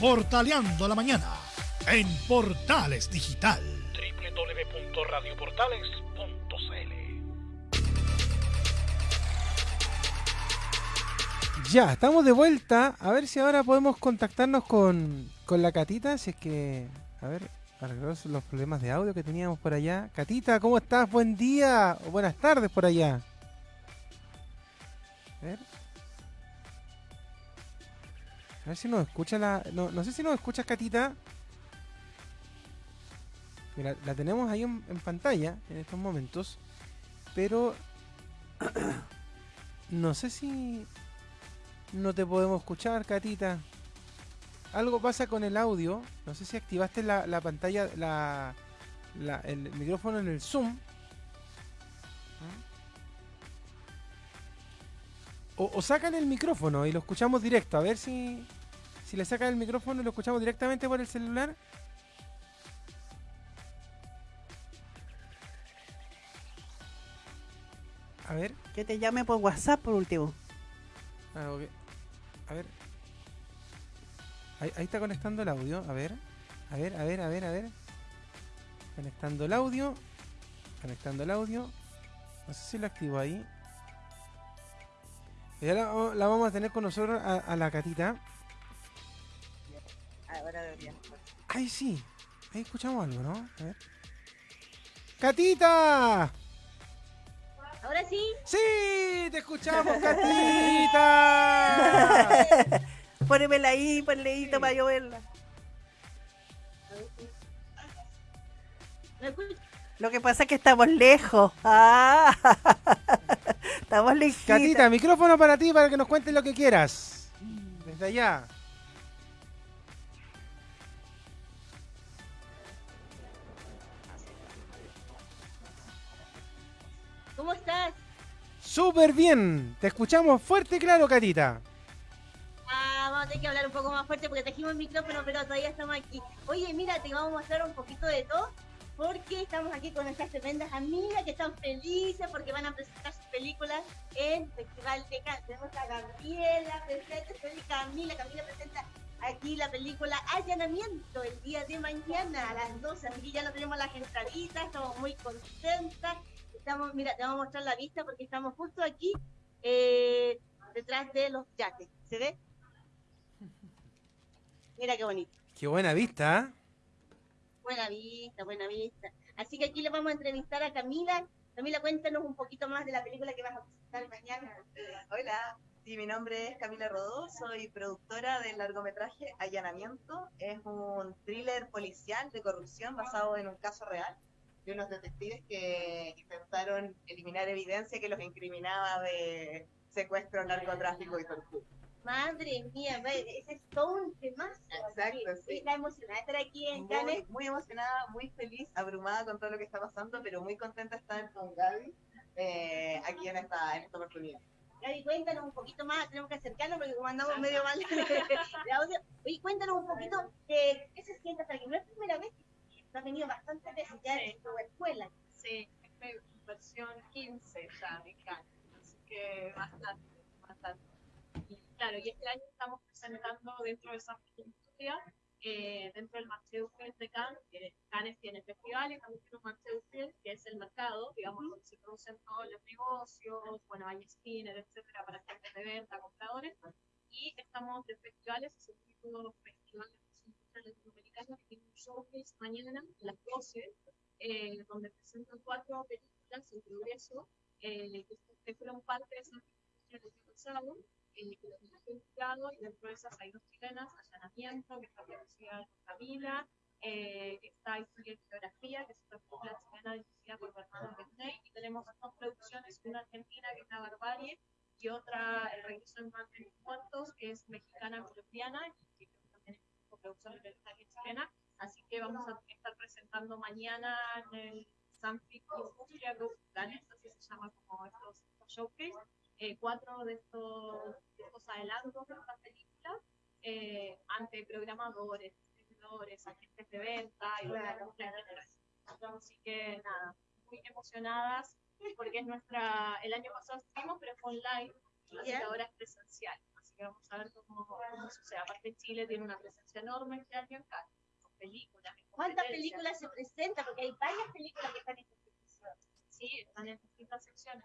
Portaleando la mañana en Portales Digital. www.radioportales.cl Ya, estamos de vuelta. A ver si ahora podemos contactarnos con, con la Catita. Si es que. A ver, arreglar los problemas de audio que teníamos por allá. Catita, ¿cómo estás? Buen día o buenas tardes por allá. A ver. A ver si nos escucha la. No, sé si nos escuchas, Catita. Mira, la tenemos ahí en, pantalla en estos momentos. Pero. no sé si. No te podemos escuchar, Catita. Algo pasa con el audio. No sé si activaste la, la pantalla, la, la- el micrófono en el Zoom. O, o sacan el micrófono y lo escuchamos directo. A ver si, si le sacan el micrófono y lo escuchamos directamente por el celular. A ver. Que te llame por WhatsApp por último. Ah, ok. A ver. Ahí, ahí está conectando el audio. A ver. A ver, a ver, a ver, a ver. Conectando el audio. Conectando el audio. No sé si lo activo ahí. Y ahora vamos- la vamos a tener con nosotros a, a la catita. Ahora debería. Ay, sí. Ahí escuchamos algo, ¿no? A ver. ¡Catita! Ahora sí. ¡Sí! ¡Te escuchamos, Catita! Pónemela ahí, ponle ahí para yo verla. Lo que pasa es que estamos lejos. Ah, estamos lejitos. Catita, micrófono para ti para que nos cuentes lo que quieras. Desde allá. ¿Cómo estás? Súper bien. Te escuchamos fuerte y claro, Catita. Ah, vamos a tener que hablar un poco más fuerte porque trajimos el micrófono, pero todavía estamos aquí. Oye, mira, te vamos a mostrar un poquito de todo porque estamos aquí con nuestras tremendas amigas que están felices porque van a presentar sus películas en Festival de Cannes. Tenemos a Gabriela, presente, feliz Camila. Camila presenta aquí la película Allanamiento el día de mañana a las 12. Así que ya no tenemos las entraditas, estamos muy contentas. Estamos, mira, te vamos a mostrar la vista porque estamos justo aquí eh, detrás de los yates. ¿Se ve? Mira qué bonito. Qué buena vista. ¿eh? Buena vista, buena vista. Así que aquí le vamos a entrevistar a Camila. Camila, cuéntanos un poquito más de la película que vas a presentar mañana. Hola, sí, mi nombre es Camila Rodó, soy productora del largometraje Allanamiento. Es un thriller policial de corrupción basado en un caso real de unos detectives que intentaron eliminar evidencia que los incriminaba de secuestro, narcotráfico y tortura. Madre mía, ese es todo un tema. Exacto, sí. Está emocionada de estar aquí en Muy, muy emocionada, muy feliz, abrumada con todo lo que está pasando, pero muy contenta de estar con Gaby eh, aquí en esta, en esta oportunidad. Gaby, cuéntanos un poquito más, tenemos que acercarnos porque como andamos medio mal de audio. Oye, cuéntanos un poquito de qué se siente hasta aquí. No es primera vez que tú has venido bastantes veces ya en tu escuela. Sí, esta es versión 15 ya de Cannes, así que bastante, bastante. Claro, y este año estamos presentando dentro de esa historia, eh, dentro del Marché du Film de Cannes, que Cannes tiene festival y también tiene un Marché du Film, que es el mercado, digamos, donde se producen todos los negocios, bueno, hay spinner, etcétera, para gente de venta, compradores, y estamos de festivales, es el título Festival de Presentación Latinoamericana, que tiene un showcase mañana a las 12, eh, donde presentan cuatro películas en progreso eh, que, que fueron parte de esa presentación el año pasado, eh, que jurado, y dentro de esas hay dos chilenas, Allanamiento, que está producida por Camila, eh, está Historia y Geografía, que es otra película chilena dirigida por Bernardo Bernay, y tenemos dos producciones, una argentina que es La Barbarie, y otra El Regreso en Mar de los Muertos, que es mexicana-colombiana, y que también es coproducción de chilena, Así que vamos a estar presentando mañana en el Sanfic Industria Group Planet, así se llama como estos showcase, eh, cuatro de estos, de estos adelantos de esta película eh, ante programadores, distribuidores, agentes de venta y en general. Así que nada, muy emocionadas porque es nuestra, el año pasado estuvimos, pero fue online, Ya. ahora es presencial. Así que vamos a ver cómo, cómo sucede. Aparte Chile tiene una presencia enorme este año en con películas. ¿Cuántas películas se presentan? Porque hay varias películas que están en competición. Sí, están en distintas secciones.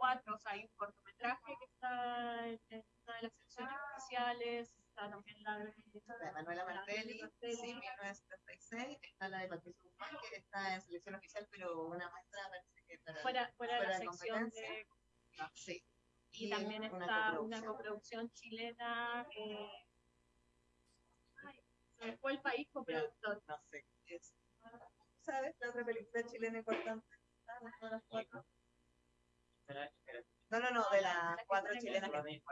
Cuatro, o sea, hay un cortometraje que está en, en una de las secciones oficiales, está también la de, La de Manuela Martelli, sí, 1976. Está la de Patricio Guzmán, que está en selección oficial, pero una muestra parece que para. fuera, fuera de fuera la de sección competencia. de Sí. Y también está una coproducción. coproducción chilena. Eh, ay, fue el país coproductor. No sé. Es, ¿Sabes? La otra película chilena importante. Ah, no, las cuatro. No, no, no, de las cuatro chilenas que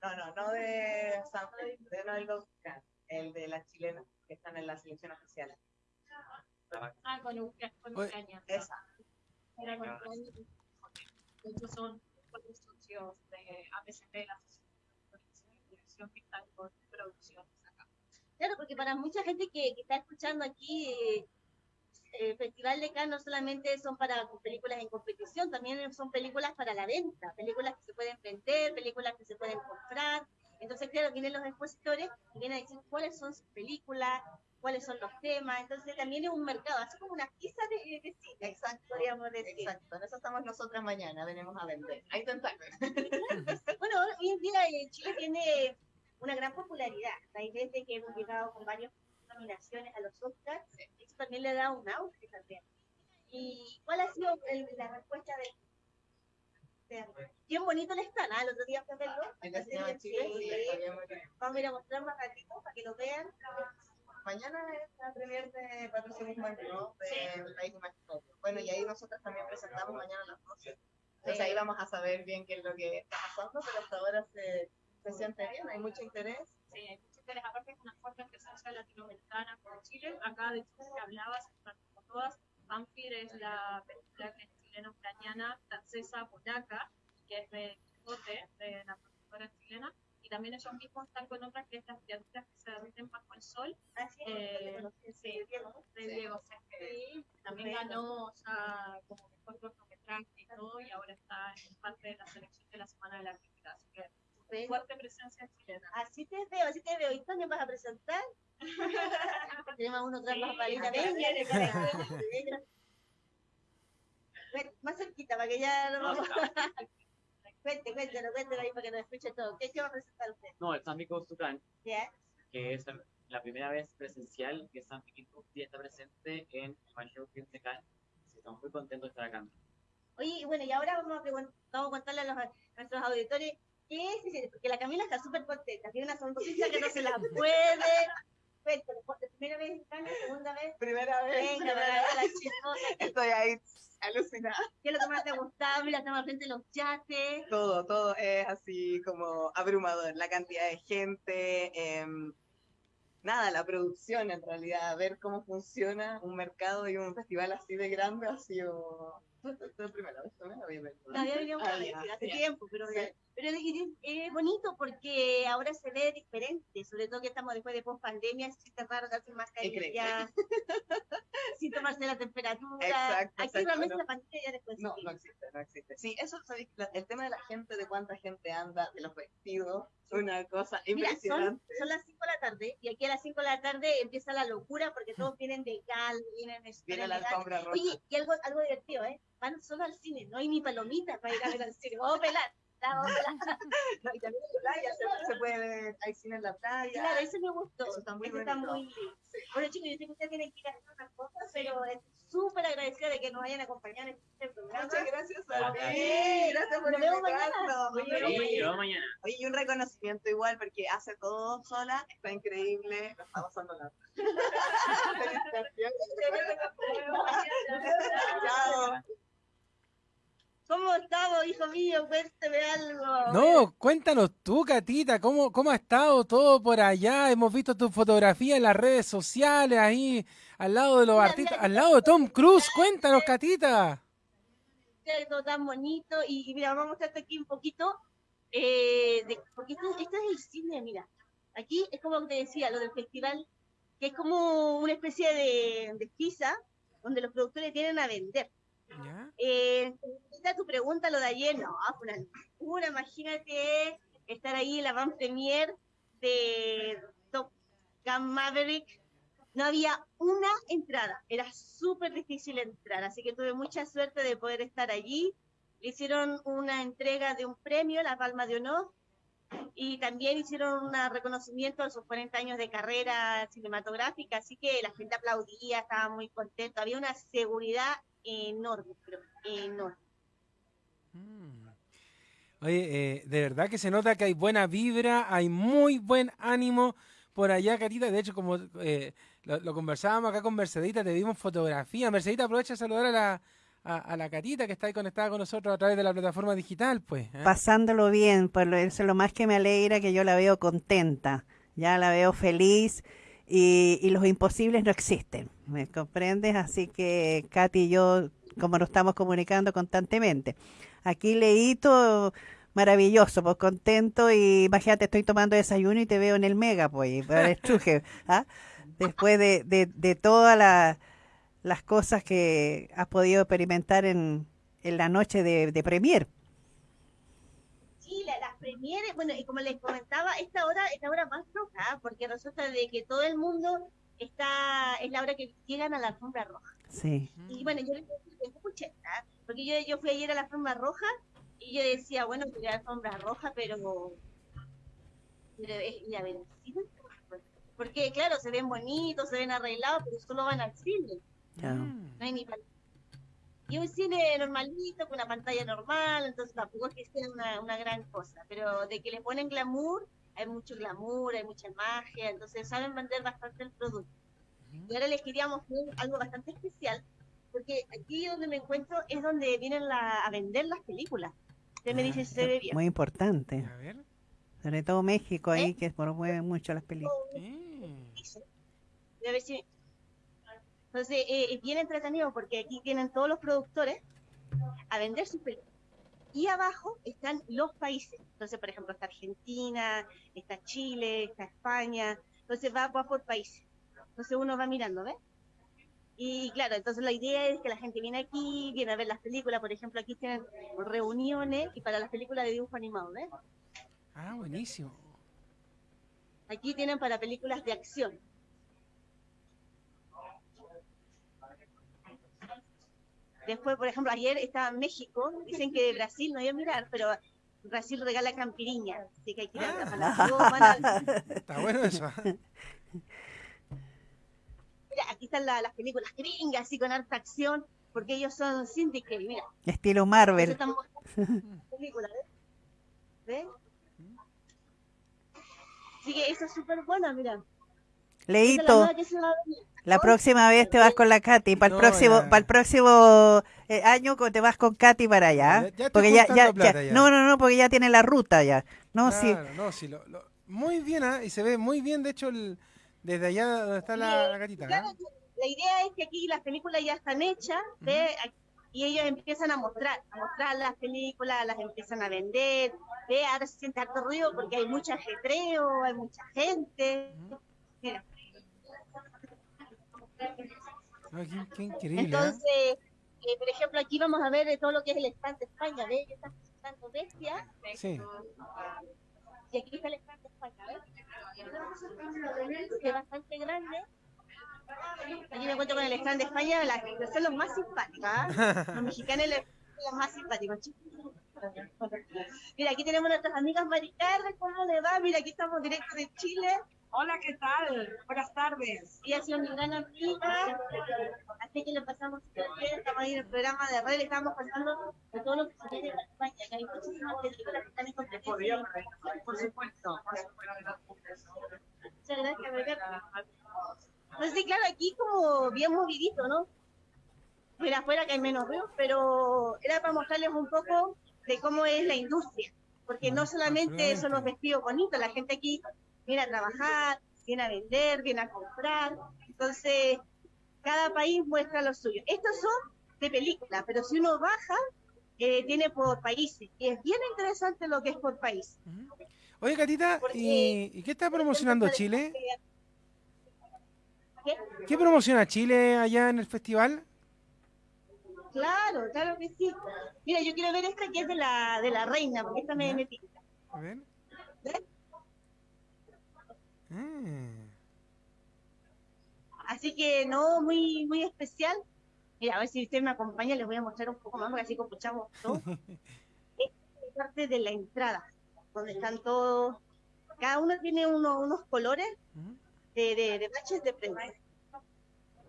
No, no, no de Sanford, de no del Oscar, el de las chilenas que están en la selección oficial. Ah, con, Ucra- con Ucrania. Esa. Era con Ucrania. De hecho, son socios de APCP, la Asociación de Dirección que están con producciones acá. Claro, porque para mucha gente que, que está escuchando aquí, eh, el Festival de Cannes no solamente son para películas en competición, también son películas para la venta, películas que se pueden vender, películas que se pueden comprar. Entonces, claro, vienen los expositores y vienen a decir cuáles son sus películas, cuáles son los temas. Entonces, también es un mercado, así como una pizza de, de cine, Exacto, podríamos decir. exacto. En eso estamos nosotras mañana, venimos a vender. A intentar. Bueno, hoy en día eh, Chile tiene una gran popularidad. Hay veces que hemos llegado con varias nominaciones a los Oscars. Eso también le da un auge también. ¿Y cuál ha sido el- la respuesta de, de- Bien bonito están, ¿ah? El otro día fue a verlo. Chile, sí. Vamos a ir a mostrar más ratito para que lo vean. Mañana es la premier de Patricio Guzmán, ¿no? Del País Imaginario. Bueno, y ahí nosotros también presentamos mañana a las 12. Entonces ahí vamos a saber bien qué es lo que está pasando, pero hasta ahora se, se siente bien, hay mucho interés. Sí, interés. Aparte es una fuerte presencia latinoamericana por Chile. Acá, de hecho, que hablabas, como todas, Vampire es la película que es chileno-ucraniana, francesa, polaca, que es de Quijote, de la productora chilena. Y también ellos mismos están con otras que es las criaturas que se derriten bajo el sol, Así Eh, es, sí, de Sí. Diego Céspedes. Sí, También ganó ya como mejor cortometraje y todo, y ahora está en parte de la selección de la Semana de la Crítica. Así que Fuerte presencia chilena. Así te veo, así te veo. ¿Y dónde vas a presentar? Tenemos uno tras las palitas. acá Venga, Más cerquita, para que ya no Cuente, cuéntelo, cuéntelo ahí para que nos escuche todo. ¿Qué, qué va a presentar usted? No, el San Miguel Tucán, ¿Ya? que es la- la primera vez presencial que San Miguel está presente en el Mayor que Estamos muy contentos de estar acá. Oye, y bueno, y ahora vamos a, vamos a contarle a, los, a nuestros auditores qué es, porque la Camila está súper contenta, tiene una sonrisa que no se la puede. Cuéntalo, ¿por- ¿primera vez en segunda vez? Primera vez, Venga, primera vez. la. Estoy ahí alucinada. ¿Qué es lo que más te ha gustado? Mira, estamos al frente de los yates. Todo, todo es así como abrumador. La cantidad de gente, em, nada, la producción en realidad, ver cómo funciona un mercado y un festival así de grande ha sido... La primera vez, ¿no? Había venido. Había Ah, vez, hace ya. tiempo, pero, Sí. pero es, es bonito porque ahora se ve diferente, sobre todo que estamos después de post pandemia, se siente raro darse mascarilla, sin tomarse la temperatura. Exacto, Aquí realmente no. la pantalla ya después. No, no existe, no existe. Sí, eso, ¿sabéis? La- el tema de la gente, de cuánta gente anda, de los vestidos, una cosa Mira, son, impresionante. son las 5 de la tarde y aquí a las 5 de la tarde empieza la locura porque todos vienen de gal, vienen de Viene la alfombra roja. Oye, y algo, algo divertido, ¿eh? Van solo al cine, no hay ni palomitas para ir a ver al cine. Vamos a pelar. Vamos a pelar. No, y también en la playa, se, se puede ver, hay cine en la playa. Claro, eso me gustó. Eso está muy Eso está bonito. muy lindo. Bueno, chicos, yo sé que ustedes tienen que ir a hacer unas cosas, pero estoy súper agradecida de que nos hayan acompañado en este programa. Muchas gracias a Gracias. ti. Gracias por Nos vemos invitarnos. mañana. Sí, Sí, mañana. Oye, y un reconocimiento igual, porque hace todo sola, está increíble, lo está pasando nada. Chao. ¿Cómo estamos, hijo mío? Cuénteme algo. No, cuéntanos tú, Catita, ¿cómo, cómo ha estado todo por allá? Hemos visto tu fotografía en las redes sociales, ahí al lado de los Mira, artistas, al lado de Tom Cruise. Cuéntanos, Catita. Todo tan bonito. Y, y mira, vamos a mostrarte aquí un poquito. eh, de, porque esto, esto es el cine, mira. Aquí es como te decía, lo del festival, que es como una especie de, de pizza donde los productores tienen a vender. ¿Ya? Eh, esta tu pregunta, lo de ayer, no, fue una locura, imagínate, estar ahí en la van premier de Top Gun Maverick. No había una entrada, era súper difícil entrar, así que tuve mucha suerte de poder estar allí. Le hicieron una entrega de un premio, la Palma de Honor, y también hicieron un reconocimiento de sus 40 años de carrera cinematográfica, así que la gente aplaudía, estaba muy contento, había una seguridad enorme, pero enorme. Mm. Oye, eh, de verdad que se nota que hay buena vibra, hay muy buen ánimo por allá, Catita. De hecho, como eh, lo, lo conversábamos acá con Mercedita, te dimos fotografía. Mercedita, aprovecha a saludar a la, a, a la Catita que está ahí conectada con nosotros a través de la plataforma digital, pues. ¿eh? Pasándolo bien, por lo, eso es lo más que me alegra que yo la veo contenta, ya la veo feliz y, y los imposibles no existen, ¿me comprendes? Así que Katy y yo, como nos estamos comunicando constantemente. Aquí leíto maravilloso, pues contento y imagínate, estoy tomando desayuno y te veo en el mega, pues, por el ¿ah? después de, de, de todas la- las cosas que has podido experimentar en, en la noche de, de premier. Premieres, bueno, y como les comentaba, esta hora es la hora más roja, porque resulta de que todo el mundo está, es la hora que llegan a la alfombra roja. Sí. Y bueno, yo les decía, escuchen, ¿ah? porque yo, yo fui ayer a la alfombra roja y yo decía, bueno, fui a la alfombra roja, pero, pero es ir a ver el cine. Porque claro, se ven bonitos, se ven arreglados, pero solo van al cine. No hay ni pan- y un cine normalito, con una pantalla normal, entonces tampoco es que sea una, una gran cosa, pero de que le ponen glamour, hay mucho glamour, hay mucha magia, entonces saben vender bastante el producto. Y ahora les quería mostrar algo bastante especial, porque aquí donde me encuentro es donde vienen la- a vender las películas. Usted me dice si se ve bien. Muy importante. A ver. Sobre todo México ahí, ¿Eh? que promueve mucho las películas. Eh. a ver si- Entonces, eh, es bien entretenido porque aquí vienen todos los productores a vender sus películas. Y abajo están los países. Entonces, por ejemplo, está Argentina, está Chile, está España. Entonces, va, va por países. Entonces, uno va mirando, ¿ves? Y claro, entonces la idea es que la gente viene aquí, viene a ver las películas. Por ejemplo, aquí tienen reuniones y para las películas de dibujo animado, ¿ves? Ah, buenísimo. Aquí tienen para películas de acción. Después, por ejemplo, ayer estaba en México, dicen que de Brasil no iba a mirar, pero Brasil regala campiriña, así que hay que ir a Ah. para todos van a- Está bueno eso. ¿ah? Mira, aquí están la- las películas gringas, así con harta acción, porque ellos son syndicate, mira. Estilo Marvel. están mostrando películas, ¿ves? ¿Ves? Así que eso es súper bueno, mira. Es la próxima vez te vas con la Katy. Para el No, próximo, para el próximo eh, año te vas con Katy para allá. Ya- ya estoy porque ya, juntando ya, plata ya- ya. No, no, no, porque ya tiene la ruta ya. No, sí. No, sí, lo- lo- muy bien, ¿ah? y se ve muy bien, de hecho, el- desde allá donde está la, la gatita. Claro, ¿ah? la idea es que aquí las películas ya están hechas, ¿ve? y ellos empiezan a mostrar, a mostrar las películas, las empiezan a vender, ¿ve? ahora se siente harto ruido porque hay mucho ajetreo, hay mucha gente. Mira, Ay, qué, qué increíble. ¿ah? entonces, eh, por ejemplo, aquí vamos a ver eh, todo lo que es el stand de España, ¿ves? Ellos están presentando Bestia, Sí. y aquí está el stand de España, ¿ves? Es bastante grande. Aquí me encuentro con el stand de España, las, son los más simpáticos, ¿ah? Los mexicanos son los más simpáticos, chicos. Mira, aquí tenemos nuestras amigas Maricarras, ¿cómo le va? Mira, aquí estamos directo de Chile. Hola, ¿qué tal? Buenas tardes. Ella ha sido mi gran amiga, así que lo pasamos bien. Estamos ahí en el programa de red, estamos pasando de todo lo que se viene para España, que hay muchísimas películas que están en competencia. Por supuesto. Muchas gracias, Maricarra. Entonces, sí, claro, aquí como bien movidito, ¿no? Mira, afuera que hay menos ruido, pero era para mostrarles un poco de cómo es la industria. Porque no solamente son los vestidos bonitos, la gente aquí viene a trabajar, viene a vender, viene a comprar. Entonces, cada país muestra lo suyo. Estos son de película, pero si uno baja, eh, tiene por países. Y es bien interesante lo que es por país. Oye, Catita, Porque- ¿y, qué está promocionando Chile? ¿Qué? ¿Qué promociona Chile allá en el festival? Claro, claro que sí. Mira, yo quiero ver esta que es de la, de la reina, porque esta me, me. A ver. Ah. Así que no, muy, muy especial. Mira, a ver si usted me acompaña, les voy a mostrar un poco más, porque así escuchamos todo. Esta es parte de la entrada, donde están todos, cada uno tiene uno- unos colores de, de, de baches de prensa.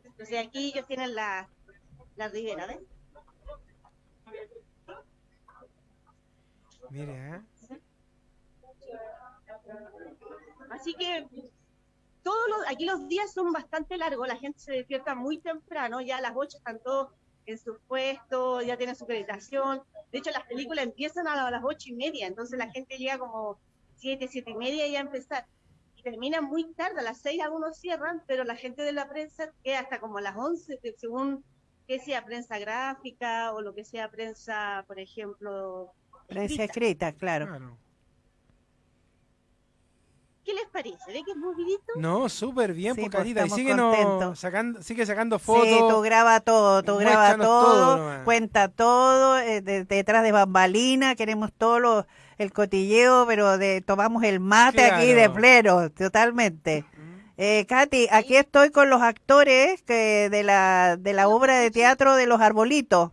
Entonces aquí ellos tienen la, la ribera, ¿ves? Mira, ¿eh? Así que todos los, aquí los días son bastante largos, la gente se despierta muy temprano, ya a las 8 están todos en sus puestos, ya tienen su acreditación. De hecho, las películas empiezan a las ocho y media, entonces la gente llega como siete, siete y media y a empezar. Y terminan muy tarde, a las 6 algunos cierran, pero la gente de la prensa queda hasta como a las 11, que según que sea prensa gráfica o lo que sea prensa, por ejemplo. Prensa escrita. escrita, claro. Claro. ¿Qué les parece? ¿Ve que es movidito? No, súper bien, Sí, pues, pues, Catita. Y síguenos sacando, sigue sacando fotos. Sí, tú graba todo, tú graba todo todo, cuenta todo, eh, de- detrás de bambalina, queremos todo lo- el cotilleo, pero de tomamos el mate aquí de pleno, totalmente. Eh, Katy, aquí estoy con los actores que de la de la obra de teatro de los arbolitos.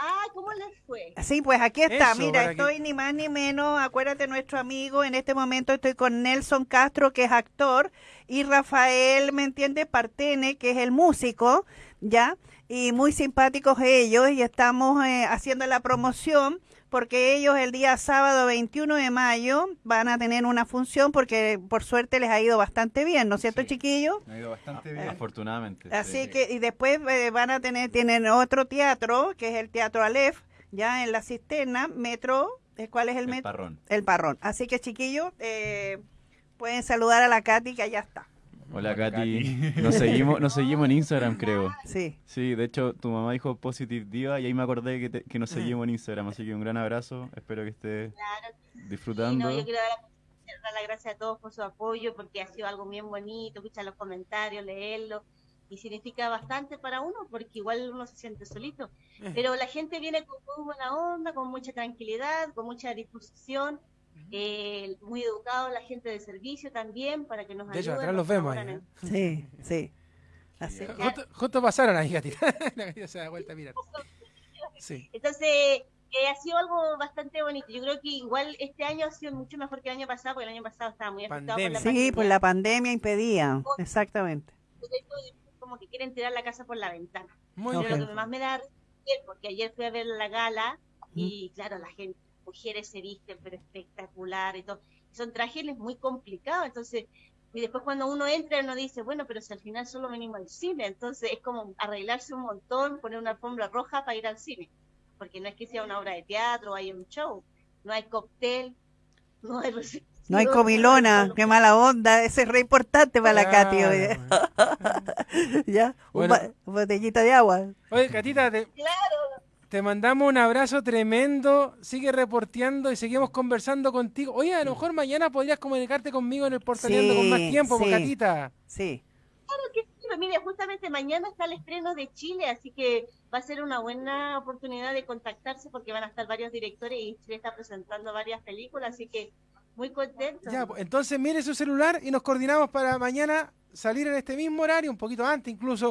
Ah, ¿cómo les fue? Sí, pues aquí está, Eso, mira, que- estoy ni más ni menos, acuérdate nuestro amigo, en este momento estoy con Nelson Castro, que es actor, y Rafael, ¿me entiendes? Partene, que es el músico, ¿ya? Y muy simpáticos ellos, y estamos eh, haciendo la promoción, porque ellos el día sábado 21 de mayo van a tener una función, porque por suerte les ha ido bastante bien, ¿no es cierto, Sí. chiquillos? Ha ido bastante bien. Eh, Afortunadamente. Así sí. que, y después eh, van a tener, tienen otro teatro, que es el Teatro Aleph, ya en la cisterna, metro, ¿eh, ¿cuál es el, El metro? parrón. El parrón. Así que chiquillos, eh, pueden saludar a la Katy, que allá está. Hola, Hola, Katy. Nos seguimos, nos seguimos en Instagram, creo. Sí. Sí, de hecho, tu mamá dijo Positive Diva y ahí me acordé que, te- que nos seguimos en Instagram. Así que un gran abrazo. Espero que estés Claro Y disfrutando. no, yo quiero dar, dar las gracias a todos por su apoyo, porque ha sido algo bien bonito, escuchar los comentarios, leerlos, y significa bastante para uno, porque igual uno se siente solito. Eh. Pero la gente viene con muy buena onda, con mucha tranquilidad, con mucha disposición, eh, muy educado la gente de servicio también, para que nos De hecho, ayuden. atrás los vemos ahí. ¿eh? Sí, sí. Así que, Justo, justo pasaron ahí, Catita. La Catita se da vuelta a mirar. Sí. Entonces, eh, ha sido algo bastante bonito. Yo creo que igual este año ha sido mucho mejor que el año pasado, porque el año pasado estaba muy afectado por la Pandemia. sí, pandemia. pues la pandemia impedía, exactamente. como que quieren tirar la casa por la ventana. Muy. Pero bien. lo que más me da porque ayer fui a ver la gala y claro, la gente, mujeres se visten, pero espectacular y todo. Son trajes muy complicados, entonces, y después cuando uno entra uno dice, bueno, pero si al final solo venimos al cine, entonces es como arreglarse un montón, poner una alfombra roja para ir al cine, porque no es que sea una obra de teatro, hay un show, no hay cóctel, no hay recepción, No hay comilona, qué mala onda, ese es re importante para la Katy. Claro, oye. ¿Ya? Bueno. botellita de agua. Oye, Catita, te, te mandamos un abrazo tremendo. Sigue reporteando y seguimos conversando contigo. Oye, a lo mejor mañana podrías comunicarte conmigo en el portaleando con más Sí, tiempo, pues, sí. Catita. Sí. que sí, pero mire, justamente mañana está el estreno de Chile, así que va a ser una buena oportunidad de contactarse porque van a estar varios directores y Chile está presentando varias películas, así que muy contento. Ya, pues, entonces mire su celular y nos coordinamos para mañana salir en este mismo horario, un poquito antes incluso,